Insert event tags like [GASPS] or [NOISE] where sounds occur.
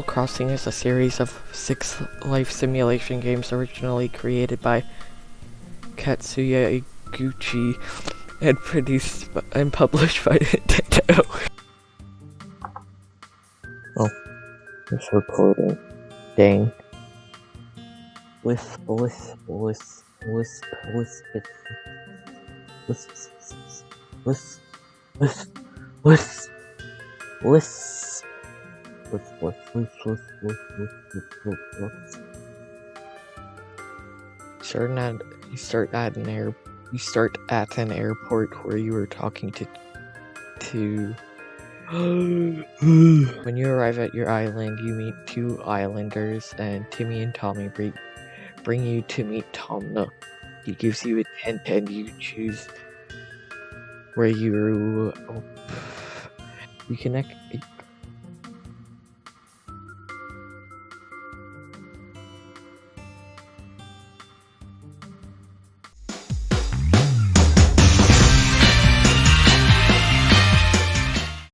Animal Crossing is a series of six life simulation games originally created by Katsuya Eguchi and produced and published by Nintendo. Oh, it's recording. Dang. Wisp, wisp, wisp, wisp, wisp, wisp, wisp, wisp, wisp, wisp, Starting at you start at an air you start at an airport where you were talking to to [GASPS] when you arrive at your island you meet two islanders and Timmy and Tommy bring bring you to meet Tom Nook. He gives you a tent and you choose where you oh, you connect